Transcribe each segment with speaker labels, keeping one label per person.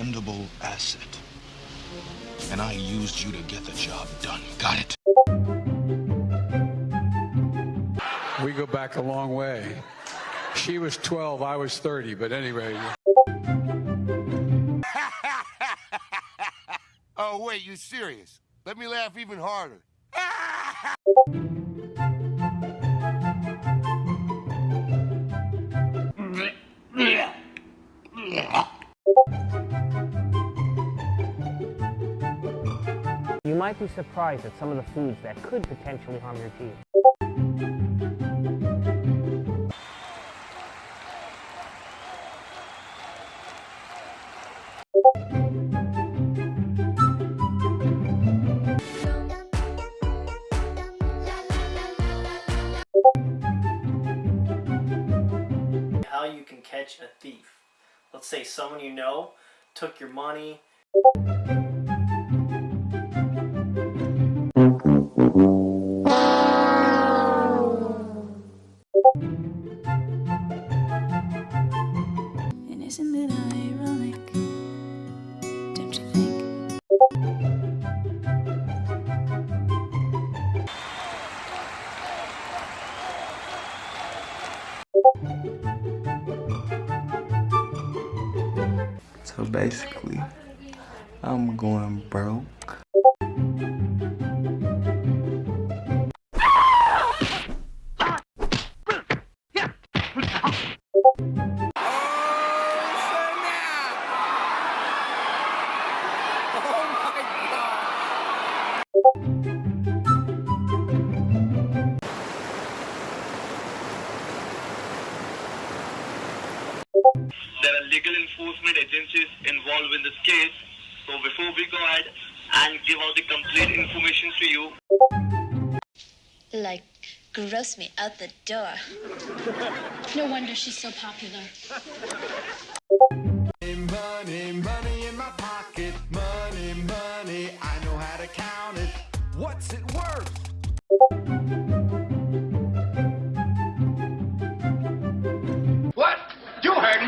Speaker 1: expendable asset. And I used you to get the job done. Got it?
Speaker 2: We go back a long way. She was 12, I was 30, but anyway.
Speaker 3: oh, wait, you serious? Let me laugh even harder.
Speaker 4: might be surprised at some of the foods that could potentially harm your teeth.
Speaker 5: how you can catch a thief. Let's say someone you know took your money.
Speaker 6: Don't you think?
Speaker 7: So basically, I'm going broke.
Speaker 8: There are legal enforcement agencies involved in this case. So before we go ahead and give out the complete information to you,
Speaker 9: Like, gross me out the door.
Speaker 10: No wonder she's so popular.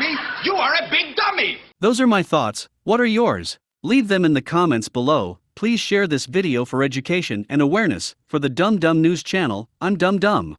Speaker 11: Me. You are a big dummy.
Speaker 12: Those are my thoughts. What are yours? Leave them in the comments below. Please share this video for education and awareness. For the Dum Dum News channel, I'm Dum Dum.